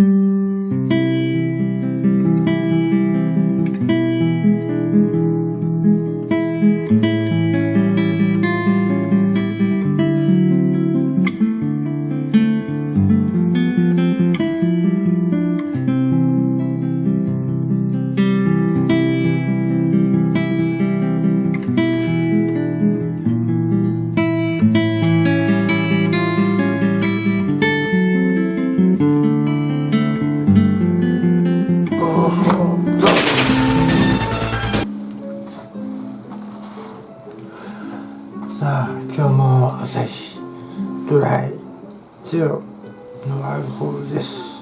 さゼロのアルコールです。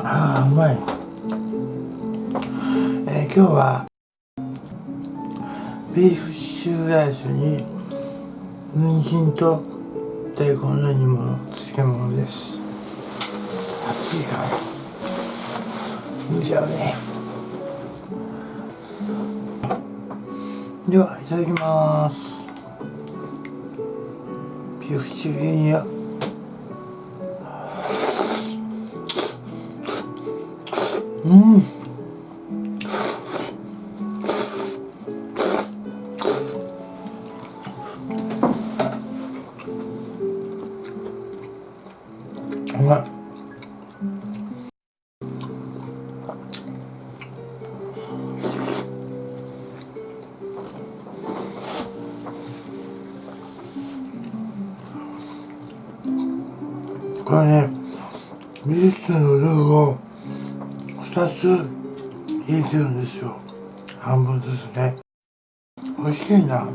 ああうまい、えー今日はビーフシチューライスに人参と大根の煮物漬物です。暑いから。見ちゃうね。ではいただきます。ビーフチューや。うん。ミルクのルーを2つ入れてるんですよ。半分ずつね。美味しいな。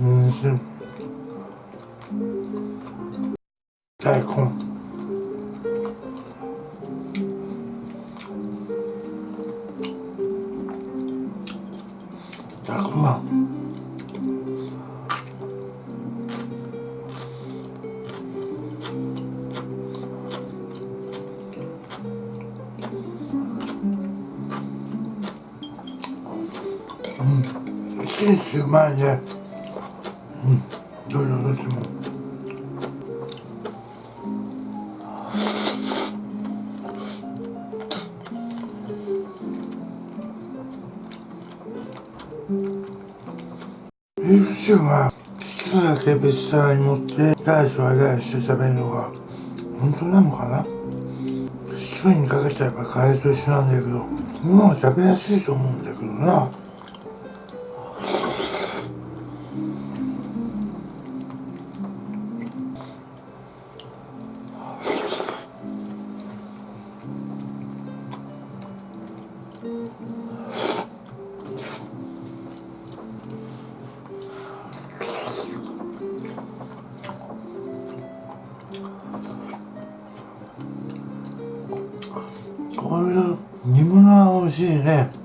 うん。大根。大根はうん、美味しいですうまいね。ビーフシューは好きだけ別皿に乗ってダイスはダイスで食べるのが本当なのかな？一人にかけちゃえばカレーと一緒なんだけどもう食べやすいと思うんだけどな。しいね。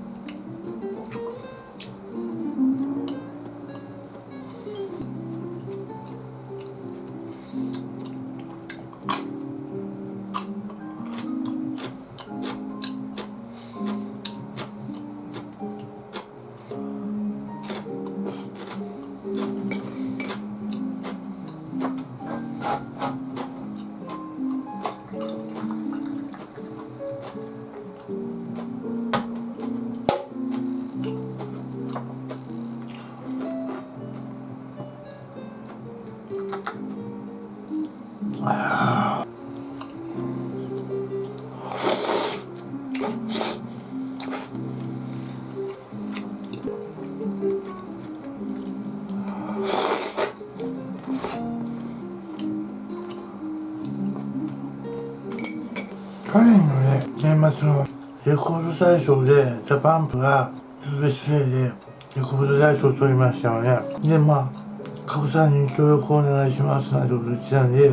去年のね年末のレコード大賞でザ・パンプが USA でレコード大賞を取りましたよね。でまあ加さんに協力をお願いしますなんてこと言ってたんで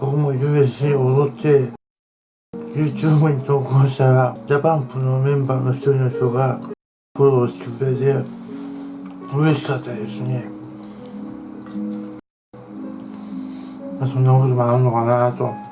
僕も USC 踊って YouTube に投稿したらジャパンプのメンバーの一人の人がフォローしてくれて嬉しかったですね。まあそんなこともあるのかなと。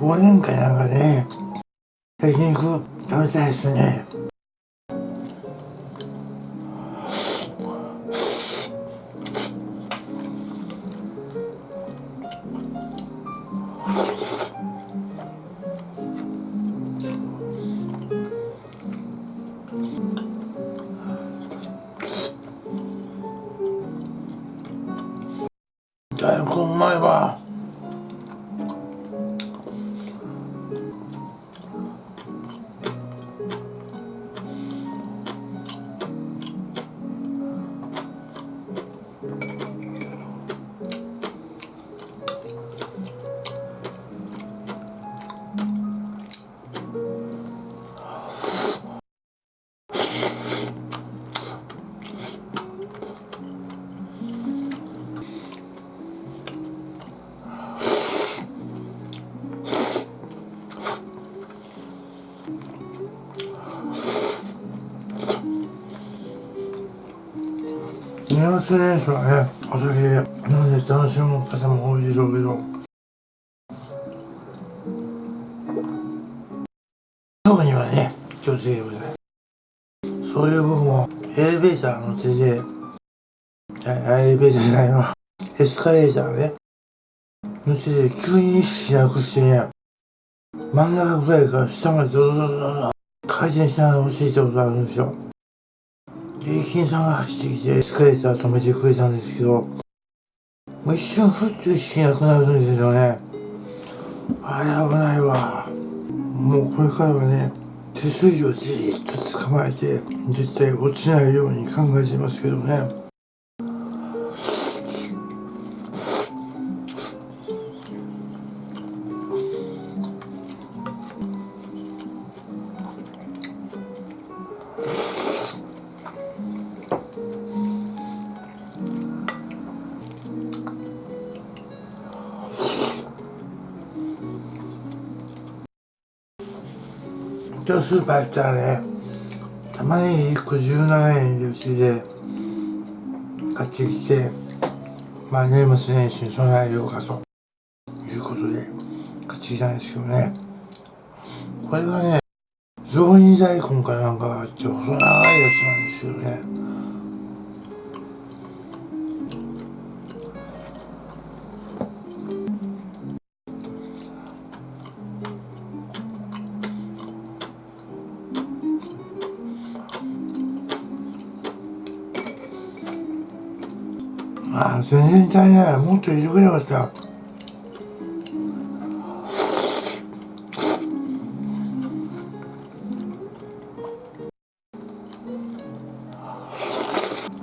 忘年会なんかでね。焼肉食べたいですね。大根うまいわ年末年始はねお酒飲んで楽しむ方も多いでしょうけど。特にはね気をつけてくださいそういう部分をエレベーターの手でエレベーターじゃないわ。エスカレーターねの手で急に意識なくしてね真ん中ぐらいから下までドドドドド回転しながら落ちていたことあるんですよ。駅員さんが走ってきてエスカレーター止めてくれたんですけどもう一瞬ふっと意識なくなるんですよね。あれ危ないわ。もうこれからはね手すりをじーっと捕まえて絶対落ちないように考えてますけどね。今日スーパー行ったらね玉ねぎ1個17円でうちで買ってきてまあ年末年始に備えようかということで買ってきたんですけどね。これはね雑煮大根かなんかあって細長いやつなんですよね。全然足りない。もっと入れてくれよかった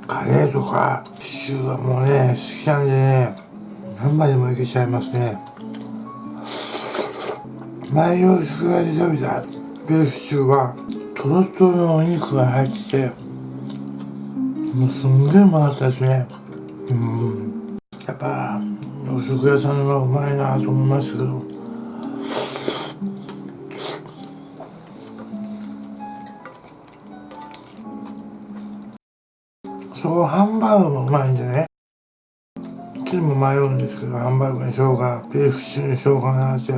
カレーとかシチューはもうね好きなんでね何杯でもいけちゃいますね。前洋食屋で食べたビーフシチューはトロトロのお肉が入っててもうすんげえうまかったですね。うん。やっぱ洋食屋さんはうまいなと思いますけど。そこハンバーグもうまいんでね。いつも迷うんですけどハンバーグにしようかビーフシチューにしようかなって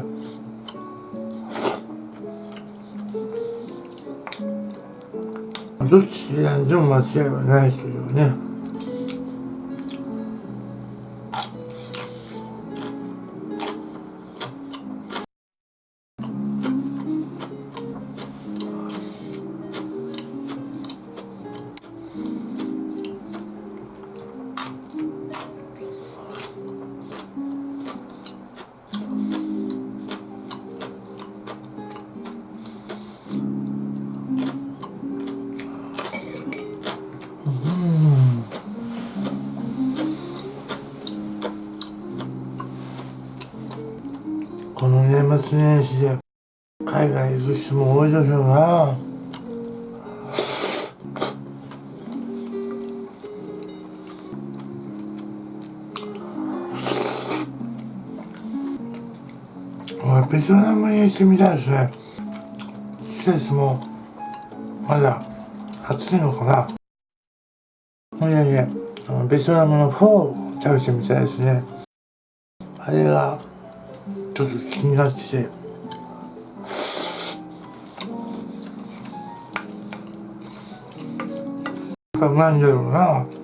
どっち選んでも間違いはないというね。年始で海外行く人も多いでしょうな。ベトナムに行ってみたいですね。季節もまだ暑いのかな。いやいやベトナムのフォーを食べてみたいですね。あれがちょっと気になって。てやっぱうまいんだろうな。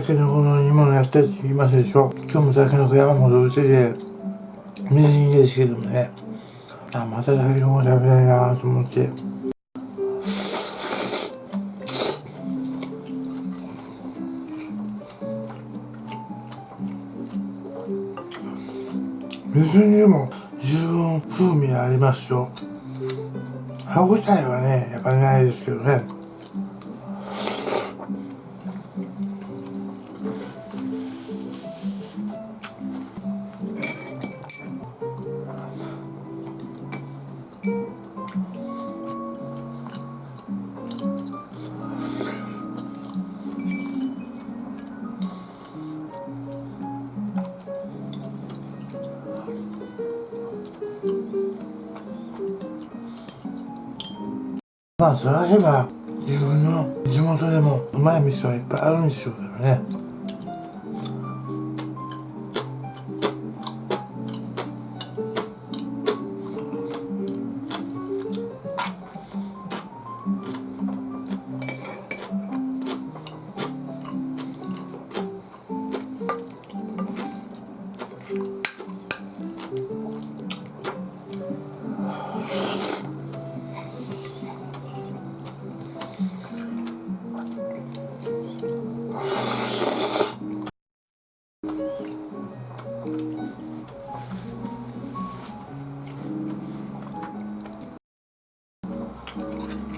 たけのこの煮物やったって言いますでしょ今日もたけのこ山ほど売ってて水煮ですけどもね。あまたたけのこ食べたいなと思って。水煮でも十分風味ありますよ。歯応えはねやっぱないですけどね。まあ探せば自分の地元でもうまい店はいっぱいあるんでしょうけどね。Oh,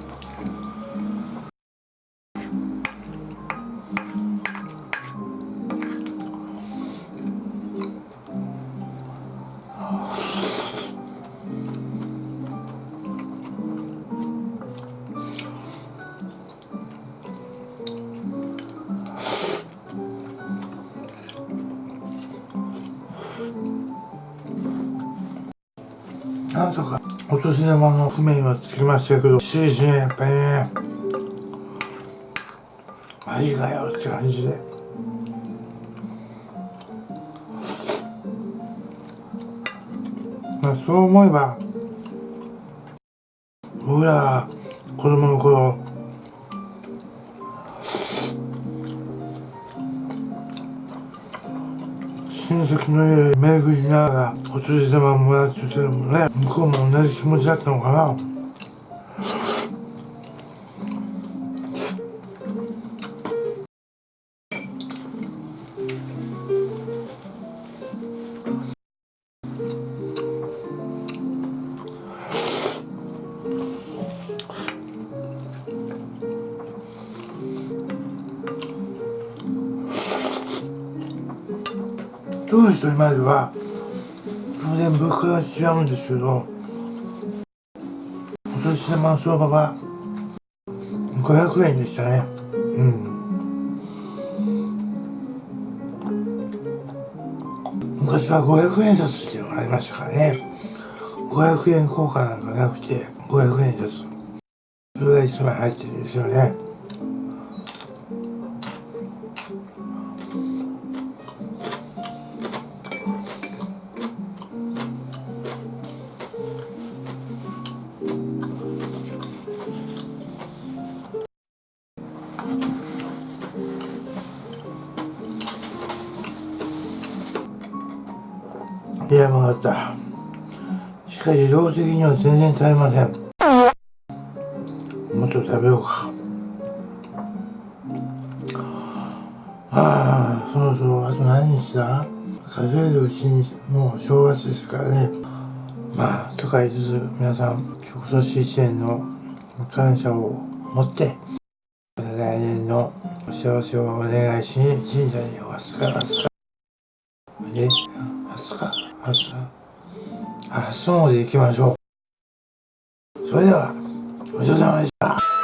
お年玉の譜面はつきましたけど、きついですね、やっぱりね。マジかよって感じで。まあそう思えば、僕らは子供の頃、親戚の家で巡りながらお年玉もらっててもね向こうも同じ気持ちだったのかな。当時と今では当然物価が違うんですけどお年玉の相場が500円でしたね。うん。昔は500円札っていうのがありましたからね。500円硬貨なんかなくて500円札。それが1枚入ってるんですよね。いや曲がった。しかし量的には全然足りません。もっと食べようか。ああそろそろあと何日だ？数えるうちにもう正月ですからね。まあとか言いつつ皆さん今年一年の感謝を持って来年の幸せをお願いしに神社にはすかなすかえ初か。初初詣行きましょう。それではごちそうさまでした。